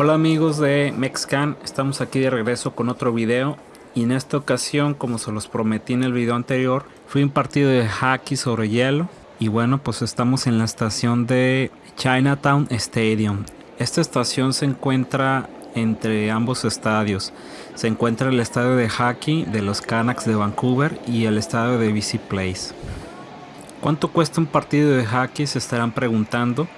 Hola amigos de Mexcan, estamos aquí de regreso con otro video y en esta ocasión como se los prometí en el video anterior fui un partido de hockey sobre hielo y bueno pues estamos en la estación de Chinatown Stadium. Esta estación se encuentra entre ambos estadios. Se encuentra el estadio de hockey de los Canucks de Vancouver y el estadio de BC Place. ¿Cuánto cuesta un partido de hockey? Se estarán preguntando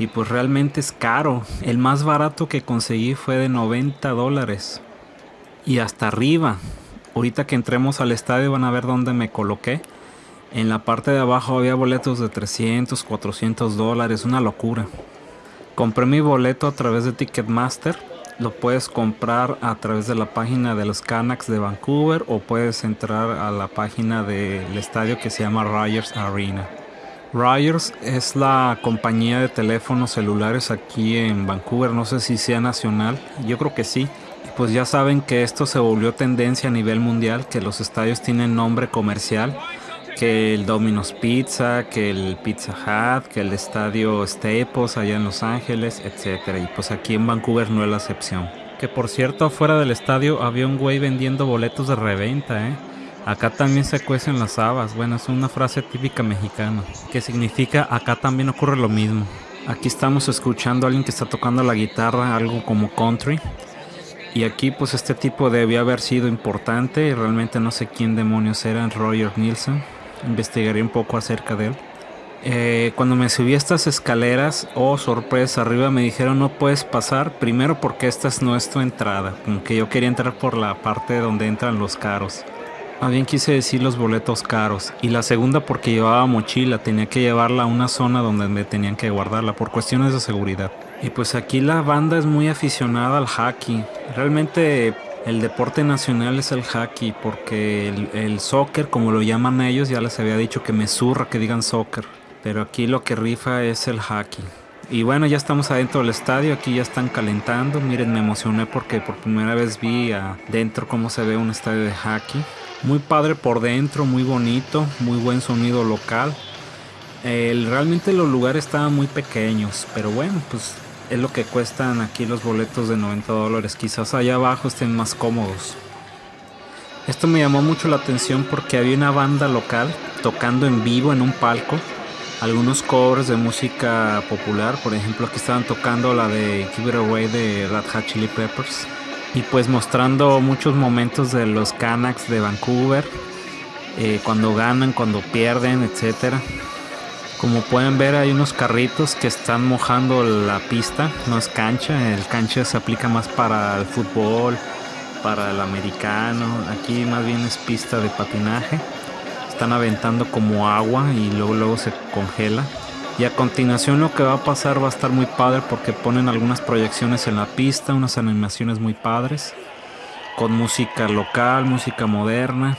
y pues realmente es caro. El más barato que conseguí fue de 90 dólares. Y hasta arriba. Ahorita que entremos al estadio van a ver dónde me coloqué. En la parte de abajo había boletos de 300, 400 dólares. Una locura. Compré mi boleto a través de Ticketmaster. Lo puedes comprar a través de la página de los Canucks de Vancouver o puedes entrar a la página del estadio que se llama Rogers Arena. Rogers es la compañía de teléfonos celulares aquí en Vancouver, no sé si sea nacional, yo creo que sí. Pues ya saben que esto se volvió tendencia a nivel mundial, que los estadios tienen nombre comercial, que el Domino's Pizza, que el Pizza Hut, que el estadio Staples allá en Los Ángeles, etcétera. Y pues aquí en Vancouver no es la excepción. Que por cierto, afuera del estadio había un güey vendiendo boletos de reventa, ¿eh? Acá también se cuecen las habas. Bueno, es una frase típica mexicana que significa acá también ocurre lo mismo. Aquí estamos escuchando a alguien que está tocando la guitarra, algo como country. Y aquí pues este tipo debía haber sido importante y realmente no sé quién demonios era, Roger Nielsen. Investigaré un poco acerca de él. Eh, cuando me subí a estas escaleras, oh sorpresa, arriba me dijeron no puedes pasar, primero porque esta es nuestra entrada, como que yo quería entrar por la parte donde entran los caros. Más quise decir los boletos caros. Y la segunda porque llevaba mochila, tenía que llevarla a una zona donde me tenían que guardarla por cuestiones de seguridad. Y pues aquí la banda es muy aficionada al hockey. Realmente el deporte nacional es el hockey porque el, soccer, como lo llaman ellos, ya les había dicho que me zurra que digan soccer. Pero aquí lo que rifa es el hockey. Y bueno, ya estamos adentro del estadio, aquí ya están calentando. Miren, me emocioné porque por primera vez vi adentro cómo se ve un estadio de hockey. Muy padre por dentro, muy bonito, muy buen sonido local. realmente los lugares estaban muy pequeños, pero bueno, pues es lo que cuestan aquí los boletos de 90 dólares. Quizás allá abajo estén más cómodos. Esto me llamó mucho la atención porque había una banda local tocando en vivo en un palco. Algunos covers de música popular, por ejemplo, aquí estaban tocando la de Keep It Away de Red Hot Chili Peppers y pues mostrando muchos momentos de los Canucks de Vancouver, eh, cuando ganan, cuando pierden, etcétera. Como pueden ver hay unos carritos que están mojando la pista, no es cancha, el cancha se aplica más para el fútbol, para el americano, aquí más bien es pista de patinaje. Están aventando como agua y luego luego se congela. Y a continuación lo que va a pasar va a estar muy padre porque ponen algunas proyecciones en la pista, unas animaciones muy padres, con música local, música moderna,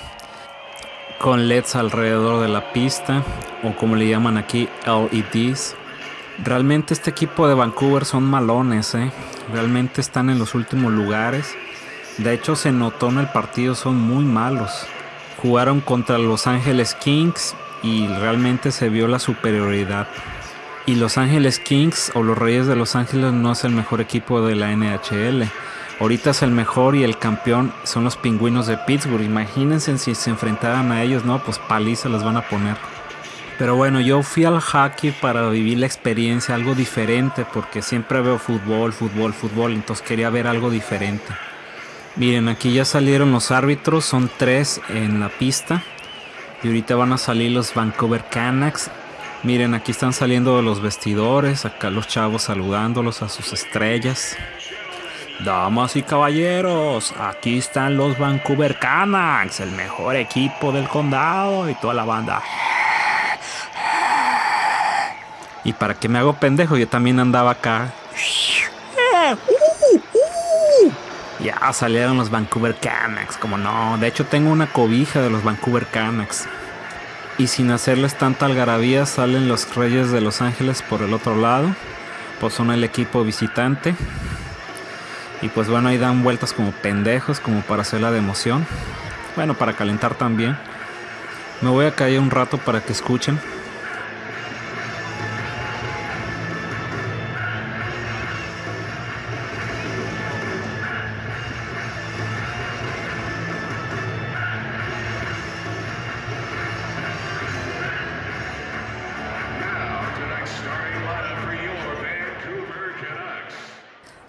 con LEDs alrededor de la pista, o como le llaman aquí, LEDs. Realmente este equipo de Vancouver son malones, ¿eh? realmente están en los últimos lugares. De hecho se notó en el partido, son muy malos. Jugaron contra Los Ángeles Kings y realmente se vio la superioridad. Y Los Ángeles Kings o los Reyes de Los Ángeles no es el mejor equipo de la NHL. Ahorita es el mejor y el campeón son los pingüinos de Pittsburgh. Imagínense si se enfrentaran a ellos, ¿no? Pues paliza les van a poner. Pero bueno, yo fui al hockey para vivir la experiencia, algo diferente, porque siempre veo fútbol, fútbol, fútbol, entonces quería ver algo diferente. Miren, aquí ya salieron los árbitros, son tres en la pista. Y ahorita van a salir los Vancouver Canucks Miren, aquí están saliendo los vestidores, acá los chavos saludándolos a sus estrellas. Damas y caballeros, aquí están los Vancouver Canucks, el mejor equipo del condado y toda la banda. Y para que me hago pendejo, yo también andaba acá. Ya salieron los Vancouver Canucks, como no. De hecho, tengo una cobija de los Vancouver Canucks y sin hacerles tanta algarabía salen los Reyes de Los Ángeles por el otro lado, pues son el equipo visitante. Y pues bueno, ahí dan vueltas como pendejos, como para hacerla de emoción. Bueno, para calentar también. Me voy a caer un rato para que escuchen.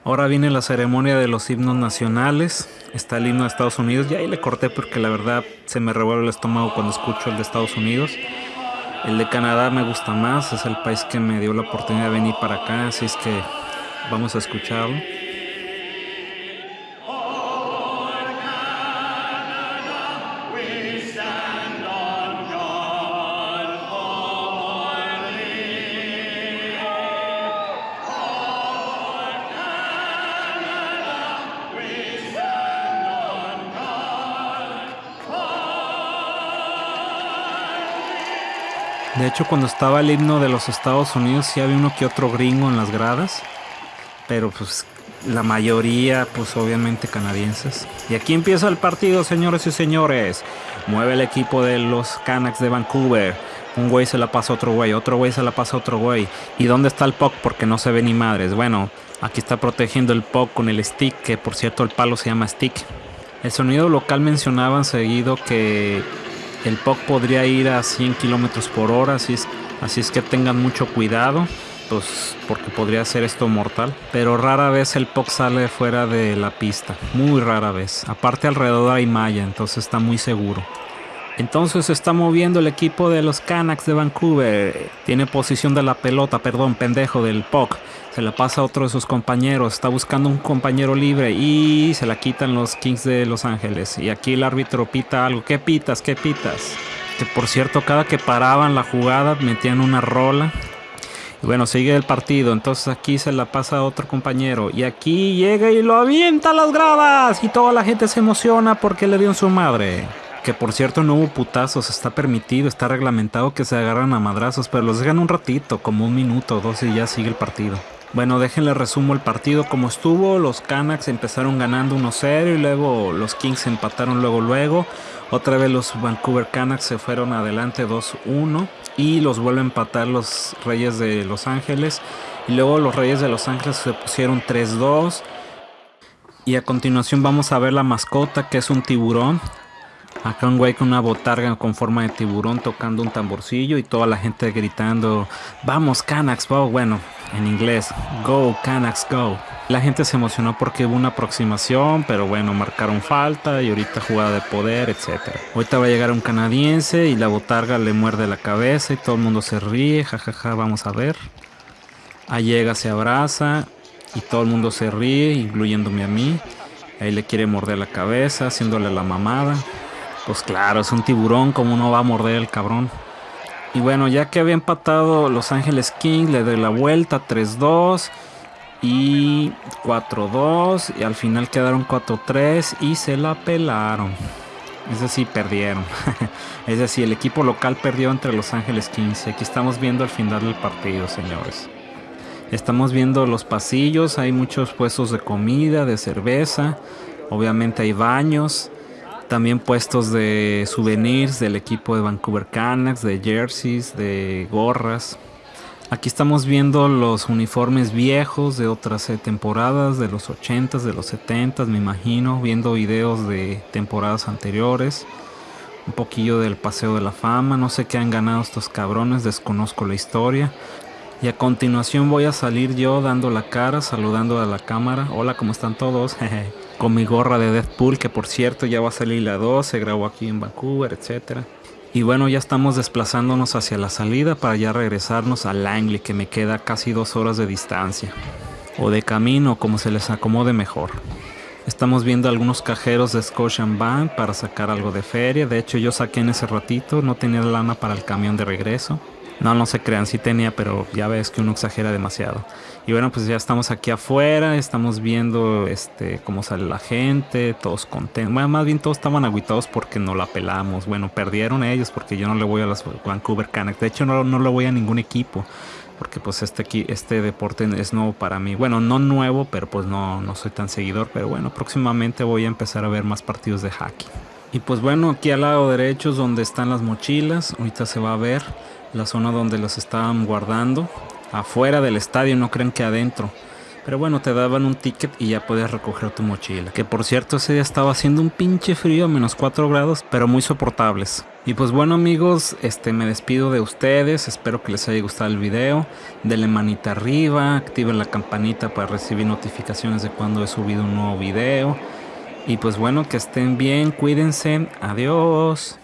Ahora viene la ceremonia de los himnos nacionales. Está el himno de Estados Unidos. Y ahí le corté porque la verdad se me revuelve el estómago cuando escucho el de Estados Unidos. El de Canadá me gusta más. Es el país que me dio la oportunidad de venir para acá. Así es que vamos a escucharlo. De hecho, cuando estaba el himno de los Estados Unidos, sí había uno que otro gringo en las gradas. Pero pues la mayoría, pues obviamente canadienses. Y aquí empieza el partido, señores y señores. Mueve el equipo de los Canucks de Vancouver. Un güey se la pasa a otro güey, otro güey se la pasa a otro güey. ¿Y dónde está el puck? Porque no se ve ni madres. Bueno, aquí está protegiendo el puck con el stick, que por cierto el palo se llama stick. El sonido local mencionaban seguido que el POC podría ir a 100 kilómetros por hora, así es, así es que tengan mucho cuidado. Pues porque podría ser esto mortal. Pero rara vez el POC sale fuera de la pista. Muy rara vez. Aparte alrededor hay malla, entonces está muy seguro. Entonces se está moviendo el equipo de los Canucks de Vancouver. Tiene posición de la pelota, perdón, pendejo del POC. Se la pasa a otro de sus compañeros. Está buscando un compañero libre y se la quitan los Kings de Los Ángeles. Y aquí el árbitro pita algo. ¿Qué pitas? ¿Qué pitas? Que por cierto, cada que paraban la jugada metían una rola. Y bueno, sigue el partido. Entonces aquí se la pasa a otro compañero. Y aquí llega y lo avienta a las gradas. Y toda la gente se emociona porque le dio en su madre. Que por cierto no hubo putazos, está permitido, está reglamentado que se agarran a madrazos, pero los dejan un ratito, como un minuto o dos y ya sigue el partido. Bueno, déjenle resumo el partido como estuvo. Los Canucks empezaron ganando 1-0 y luego los Kings empataron luego luego. Otra vez los Vancouver Canucks se fueron adelante 2-1 y los vuelve a empatar los Reyes de Los Ángeles. Y luego los Reyes de Los Ángeles se pusieron 3-2. Y a continuación vamos a ver la mascota que es un tiburón. Acá un güey con una botarga con forma de tiburón tocando un tamborcillo y toda la gente gritando, vamos Canucks, bueno, en inglés, go Canucks, go. La gente se emocionó porque hubo una aproximación, pero bueno, marcaron falta y ahorita jugada de poder, etc. Ahorita va a llegar un canadiense y la botarga le muerde la cabeza y todo el mundo se ríe, jajaja, vamos a ver. Ahí llega, se abraza y todo el mundo se ríe, incluyéndome a mí. Ahí le quiere morder la cabeza, haciéndole la mamada. Pues claro, es un tiburón, como no va a morder el cabrón? Y bueno, ya que había empatado Los Ángeles King, le doy la vuelta 3-2 y 4-2 y al final quedaron 4-3 y se la pelaron. Es decir, perdieron. es decir, el equipo local perdió entre Los Ángeles Kings. Aquí estamos viendo el final del partido, señores. Estamos viendo los pasillos, hay muchos puestos de comida, de cerveza, obviamente hay baños. También puestos de souvenirs del equipo de Vancouver Canucks, de jerseys, de gorras. Aquí estamos viendo los uniformes viejos de otras eh, temporadas, de los 80s, de los 70s, me imagino, viendo videos de temporadas anteriores. Un poquillo del Paseo de la Fama, no sé qué han ganado estos cabrones, desconozco la historia. Y a continuación voy a salir yo dando la cara, saludando a la cámara. Hola, ¿cómo están todos? con mi gorra de Deadpool, que por cierto ya va a salir la 2, se grabó aquí en Vancouver, etc. Y bueno, ya estamos desplazándonos hacia la salida para ya regresarnos a Langley, que me queda casi dos horas de distancia. O de camino, como se les acomode mejor. Estamos viendo algunos cajeros de Scotiabank para sacar algo de feria. De hecho, yo saqué en ese ratito, no tenía lana para el camión de regreso. No, no se crean, sí tenía, pero ya ves que uno exagera demasiado. Y bueno, pues ya estamos aquí afuera, estamos viendo este cómo sale la gente, todos contentos. Bueno, más bien todos estaban aguitados porque no la pelamos. Bueno, perdieron ellos porque yo no le voy a las Vancouver Canucks. De hecho, no, no le voy a ningún equipo. Porque pues este, este deporte es nuevo para mí. Bueno, no nuevo, pero pues no, no soy tan seguidor. Pero bueno, próximamente voy a empezar a ver más partidos de hockey. Y pues bueno, aquí al lado derecho es donde están las mochilas. Ahorita se va a ver la zona donde los estaban guardando. Afuera del estadio, no creen que adentro. Pero bueno, te daban un ticket y ya podías recoger tu mochila. Que por cierto, ese día estaba haciendo un pinche frío, menos 4 grados, pero muy soportables. Y pues bueno amigos, este me despido de ustedes, espero que les haya gustado el video, denle manita arriba, activen la campanita para recibir notificaciones de cuando he subido un nuevo video. Y pues bueno, que estén bien, cuídense, adiós.